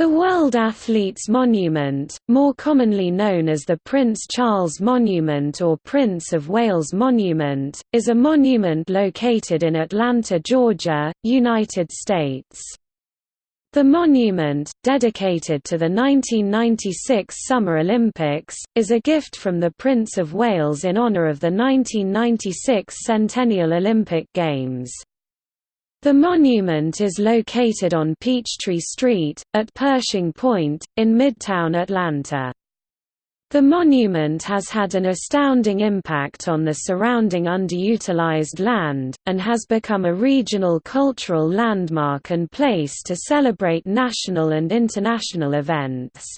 The World Athletes Monument, more commonly known as the Prince Charles Monument or Prince of Wales Monument, is a monument located in Atlanta, Georgia, United States. The monument, dedicated to the 1996 Summer Olympics, is a gift from the Prince of Wales in honour of the 1996 Centennial Olympic Games. The monument is located on Peachtree Street, at Pershing Point, in Midtown Atlanta. The monument has had an astounding impact on the surrounding underutilized land, and has become a regional cultural landmark and place to celebrate national and international events.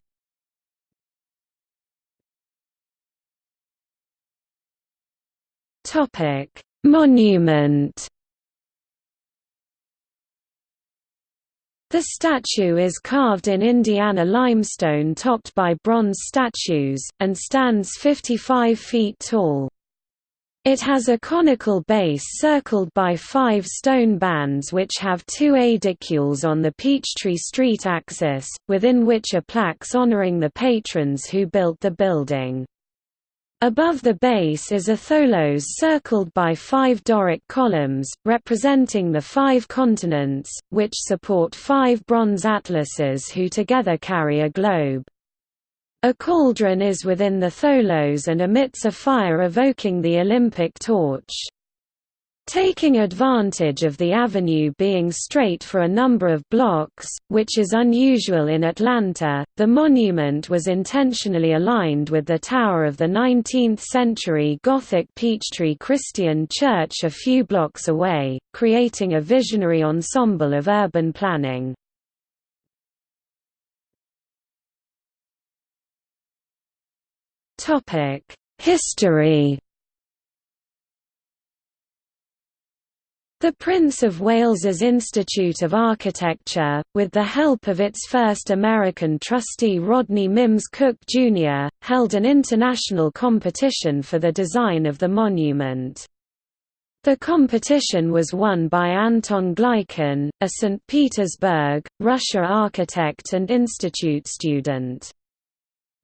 Monument The statue is carved in Indiana limestone topped by bronze statues, and stands 55 feet tall. It has a conical base circled by five stone bands which have two aedicules on the Peachtree Street axis, within which are plaques honoring the patrons who built the building. Above the base is a tholos circled by five Doric columns, representing the five continents, which support five bronze atlases who together carry a globe. A cauldron is within the tholos and emits a fire evoking the Olympic torch. Taking advantage of the avenue being straight for a number of blocks, which is unusual in Atlanta, the monument was intentionally aligned with the tower of the 19th-century Gothic Peachtree Christian Church a few blocks away, creating a visionary ensemble of urban planning. History The Prince of Wales's Institute of Architecture, with the help of its first American trustee Rodney Mims Cook, Jr., held an international competition for the design of the monument. The competition was won by Anton Gleichen, a St. Petersburg, Russia architect and institute student.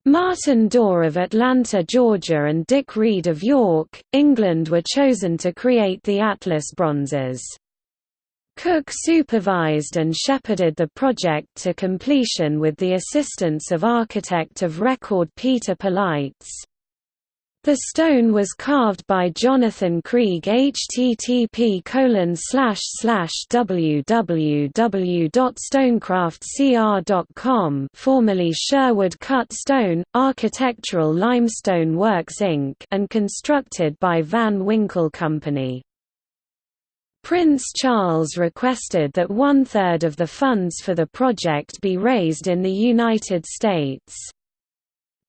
Martin Dawe of Atlanta, Georgia and Dick Reid of York, England were chosen to create the Atlas bronzes. Cook supervised and shepherded the project to completion with the assistance of architect of record Peter Polites. The stone was carved by Jonathan Krieg http www.stonecraftcr.com formerly Sherwood Cut Stone, Architectural Limestone Works Inc. and constructed by Van Winkle Company. Prince Charles requested that one-third of the funds for the project be raised in the United States.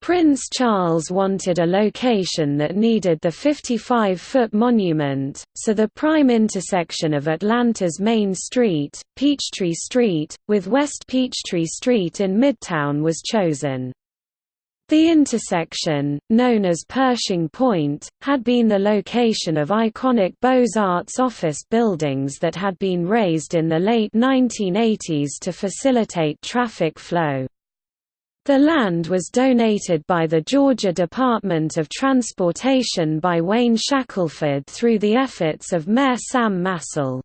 Prince Charles wanted a location that needed the 55-foot monument, so the prime intersection of Atlanta's Main Street, Peachtree Street, with West Peachtree Street in Midtown was chosen. The intersection, known as Pershing Point, had been the location of iconic Beaux-Arts office buildings that had been razed in the late 1980s to facilitate traffic flow. The land was donated by the Georgia Department of Transportation by Wayne Shackelford through the efforts of Mayor Sam Massell.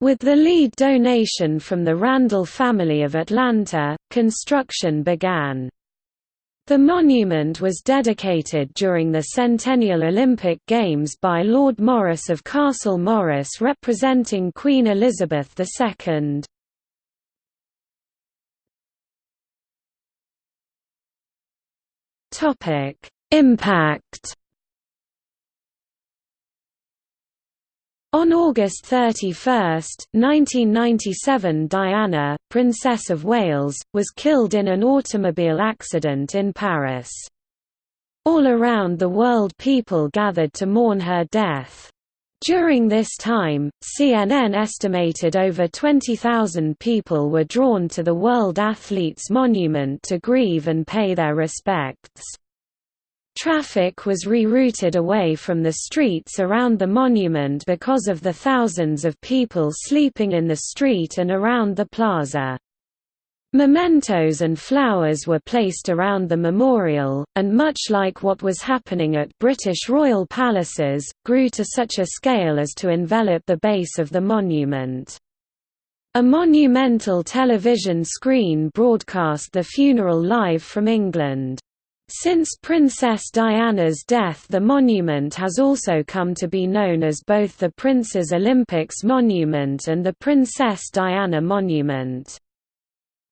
With the lead donation from the Randall family of Atlanta, construction began. The monument was dedicated during the Centennial Olympic Games by Lord Morris of Castle Morris representing Queen Elizabeth II. Topic: Impact. On August 31, 1997 Diana, Princess of Wales, was killed in an automobile accident in Paris. All around the world people gathered to mourn her death. During this time, CNN estimated over 20,000 people were drawn to the World Athletes Monument to grieve and pay their respects. Traffic was rerouted away from the streets around the monument because of the thousands of people sleeping in the street and around the plaza. Mementos and flowers were placed around the memorial, and much like what was happening at British royal palaces, grew to such a scale as to envelop the base of the monument. A monumental television screen broadcast the funeral live from England. Since Princess Diana's death the monument has also come to be known as both the Prince's Olympics Monument and the Princess Diana Monument.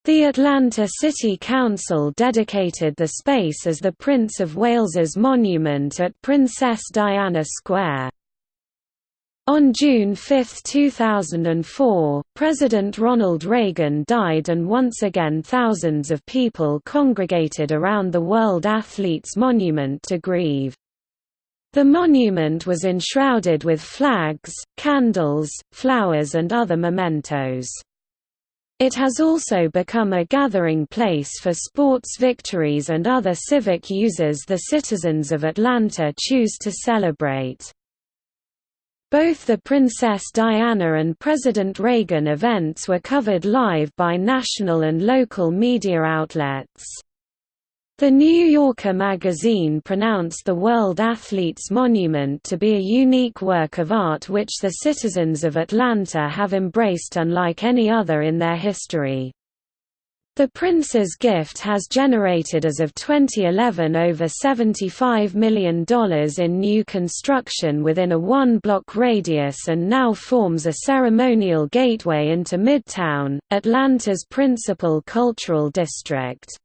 The Atlanta City Council dedicated the space as the Prince of Wales's monument at Princess Diana Square. On June 5, 2004, President Ronald Reagan died and once again thousands of people congregated around the World Athletes Monument to grieve. The monument was enshrouded with flags, candles, flowers and other mementos. It has also become a gathering place for sports victories and other civic uses the citizens of Atlanta choose to celebrate. Both the Princess Diana and President Reagan events were covered live by national and local media outlets. The New Yorker magazine pronounced the World Athletes Monument to be a unique work of art which the citizens of Atlanta have embraced unlike any other in their history. The Prince's gift has generated as of 2011 over $75 million in new construction within a one-block radius and now forms a ceremonial gateway into Midtown, Atlanta's principal cultural district.